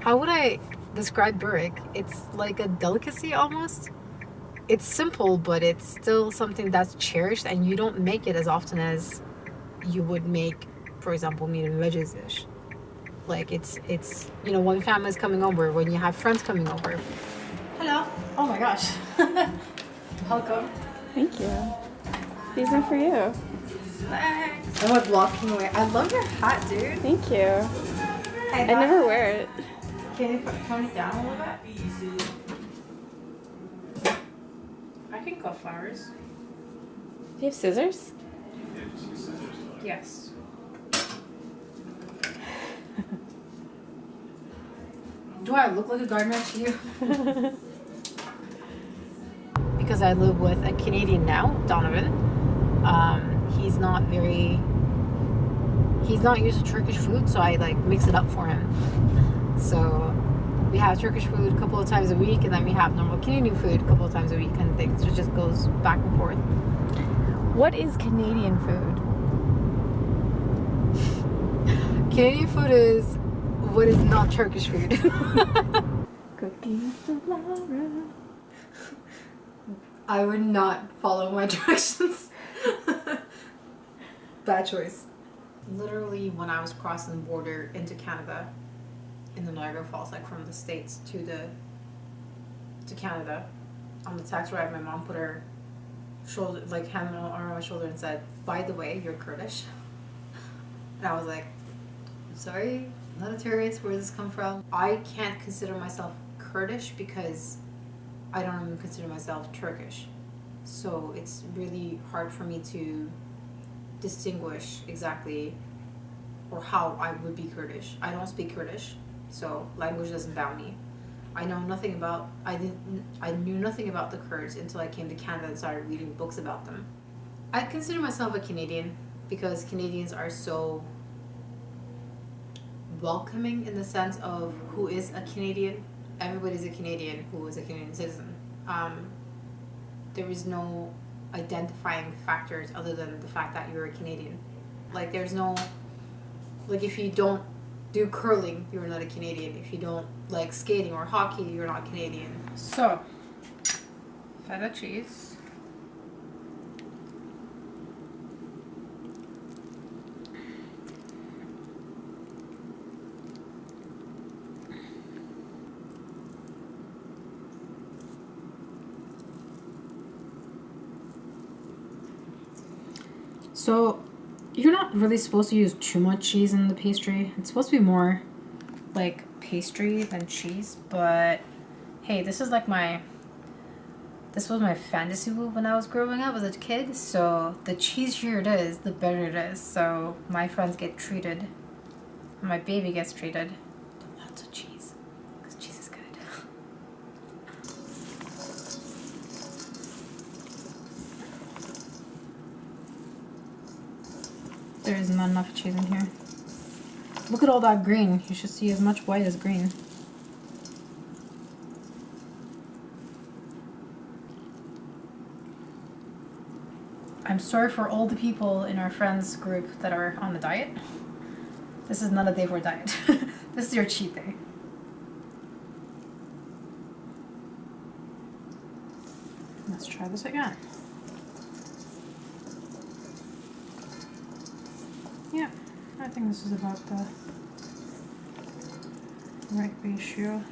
how would I describe burek? It's like a delicacy almost. It's simple, but it's still something that's cherished, and you don't make it as often as you would make, for example, meat and veggies dish. Like it's it's you know when family's coming over, when you have friends coming over. Hello. Oh my gosh. Welcome. Thank you. These are for you. Thanks. I'm like walking away. I love your hat, dude. Thank you. I I never wear it. Can you put- tone it down a little bit? I can cut flowers. Do you have scissors? Yes. Do I look like a gardener to you? because I live with a Canadian now, Donovan. Um, he's not very. He's not used to Turkish food, so I like mix it up for him. So we have Turkish food a couple of times a week, and then we have normal Canadian food a couple of times a week, kind of thing. So it just goes back and forth. What is Canadian food? Canadian food is what is not Turkish food. Cookies with Laura. I would not follow my directions. Bad choice. Literally, when I was crossing the border into Canada, in the Niagara Falls, like from the states to the to Canada, on the taxi ride, my mom put her shoulder, like hand on my shoulder, and said, "By the way, you're Kurdish." And I was like, "I'm sorry, I'm not a tourist. Where does this come from?" I can't consider myself Kurdish because I don't even consider myself Turkish. So it's really hard for me to distinguish exactly or how I would be Kurdish. I don't speak Kurdish, so language doesn't bound me. I know nothing about I didn't I knew nothing about the Kurds until I came to Canada and started reading books about them. I consider myself a Canadian because Canadians are so welcoming in the sense of who is a Canadian. Everybody's a Canadian who is a Canadian citizen. Um, there is no identifying factors other than the fact that you're a Canadian. Like there's no like if you don't do curling, you're not a Canadian. If you don't like skating or hockey, you're not Canadian. So, feta cheese. So, you're not really supposed to use too much cheese in the pastry. It's supposed to be more like pastry than cheese, but hey, this is like my this was my fantasy food when I was growing up as a kid. So the cheesier it is, the better it is. So my friends get treated, my baby gets treated lots of cheese because cheese is good. There is not enough cheese in here. Look at all that green. You should see as much white as green. I'm sorry for all the people in our friends group that are on the diet. This is not a day for a diet. this is your cheat day. Let's try this again. Yeah, I think this is about the right ratio.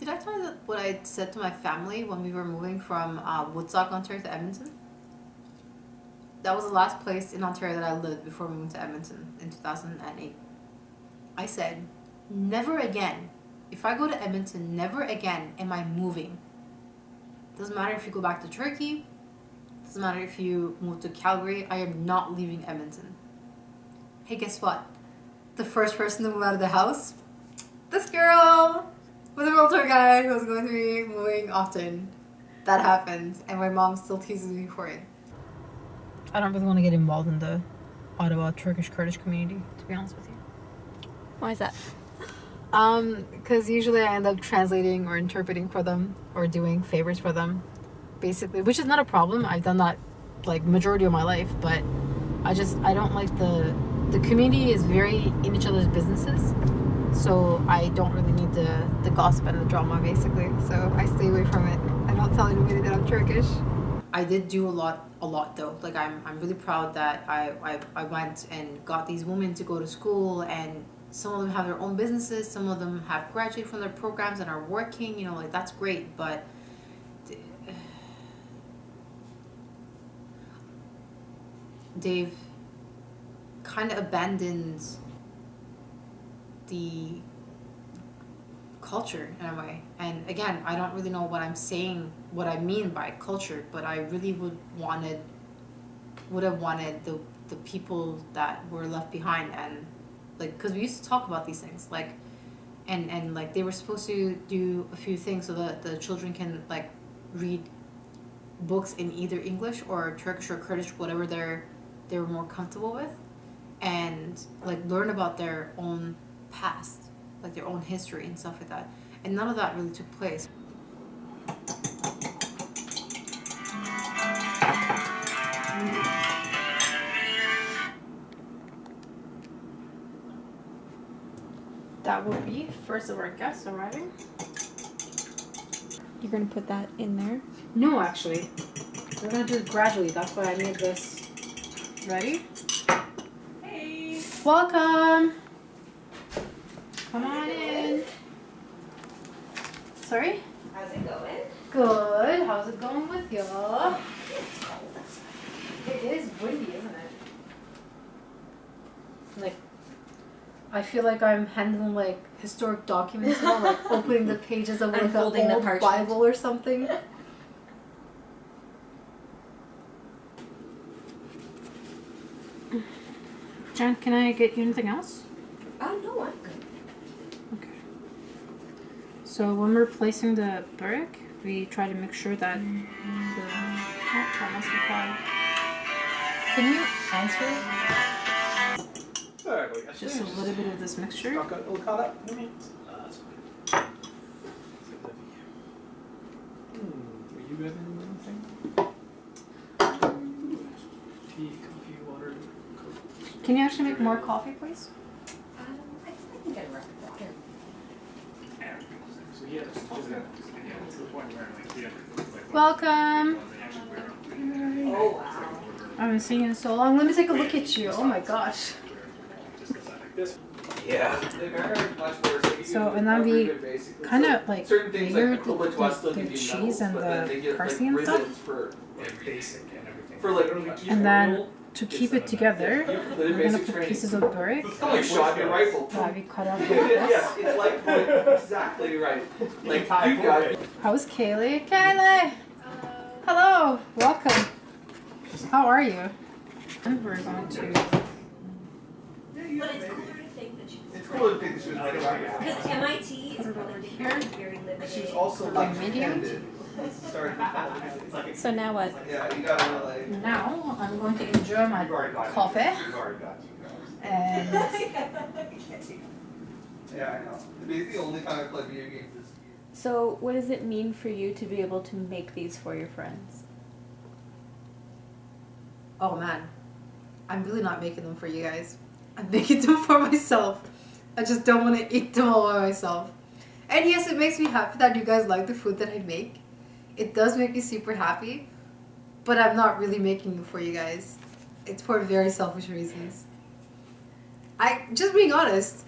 Did I tell you what I said to my family when we were moving from uh, Woodstock, Ontario to Edmonton? That was the last place in Ontario that I lived before moved to Edmonton in 2008. I said, never again. If I go to Edmonton, never again am I moving. Doesn't matter if you go back to Turkey. Doesn't matter if you move to Calgary. I am not leaving Edmonton. Hey, guess what? The first person to move out of the house, this girl with a realtor guy who was going to be moving often. That happened, and my mom still teases me for it. I don't really want to get involved in the Ottawa Turkish Kurdish community, to be honest with you. Why is that? Um, because usually I end up translating or interpreting for them or doing favors for them, basically, which is not a problem. I've done that like majority of my life, but I just I don't like the the community is very in each other's businesses. So I don't really need the the gossip and the drama basically. So I stay away from it. I don't tell anybody that I'm Turkish. I did do a lot a lot though. Like I'm I'm really proud that I I, I went and got these women to go to school and some of them have their own businesses, some of them have graduated from their programs and are working, you know, like that's great, but they've kind of abandoned the culture in a way. And again, I don't really know what I'm saying, what I mean by culture, but I really would wanted, would have wanted the the people that were left behind and like because we used to talk about these things like and and like they were supposed to do a few things so that the children can like read books in either English or Turkish or Kurdish whatever they're they were more comfortable with and like learn about their own past like their own history and stuff like that. And none of that really took place. That would be first of our guests arriving You're gonna put that in there? no actually. We're gonna do it gradually. That's why i made this ready Hey. welcome come on in sorry How's it going? Good. How's it going with you? It's cold. It is windy, isn't it? Like, I feel like I'm handling like historic documents now, like opening the pages of like an old. Bible or something. Jen, can I get you anything else? Oh no, I'm good. Okay. So when we're placing the brick, we try to make sure that the oh, that must be quiet. Can you answer Exactly. I just a little bit of this mixture? Got got all caught up. I mean, uh, that's fine. Hmm, were you having anything? Tea, coffee, water, coffee. Can you actually make more coffee, please? Um, I think I can get a record water. So he had a to the point where like he had like Welcome. Oh wow. I haven't seen you in so long. Let me take a look at you. Oh my gosh. just goes like this. Yeah. They vary much more. So, you So, can and then we recover basically. Kind of like certain things layered like Koba the, the, the cheese and but then the they parsley and stuff. for Like basic and for like And then to keep it together, the we're gonna put pieces of brick It's kind of like shot your rifle. that we cut off like yes, it's like point exactly right. Like you got it. How's Kaylee? Kaylee! Hello! Welcome. How are you? And we're going to But it's cooler to think that she It's cool to think that she was like a because MIT is Put it over really here. very limited. She was also Like like medium? handed. Started with all So now what? Yeah, you gotta now I'm going to enjoy my coffee and Yeah, I know. It's the only time I play video games. is- So what does it mean for you to be able to make these for your friends? oh man, I'm really not making them for you guys. I'm making them for myself. I just don't want to eat them all by myself. And yes, it makes me happy that you guys like the food that I make. It does make me super happy, but I'm not really making them for you guys. It's for very selfish reasons. I just being honest.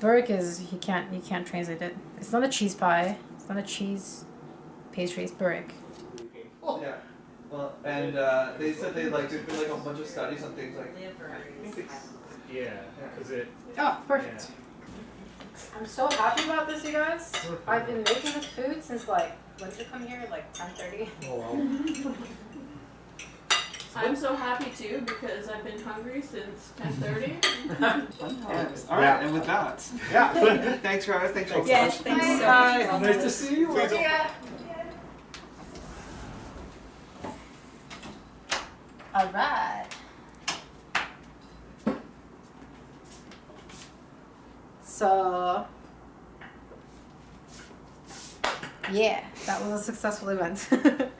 Burek is he can't you can't translate it. It's not a cheese pie. It's not a cheese pastry. It's burek. Yeah. Well, and uh, they said they like there's been like a bunch of studies on things like Liver. Yeah, because it. Oh, perfect. I'm so happy about this, you guys. I've been making this food since like when did you come here? Like 10:30. Oh well. I'm so happy too because I've been hungry since 10:30. All right, and with that, Yeah. thanks, Travis. Thanks, for Yes, thanks so Hi. much. Nice to see you. Yeah. All right. So, yeah, that was a successful event.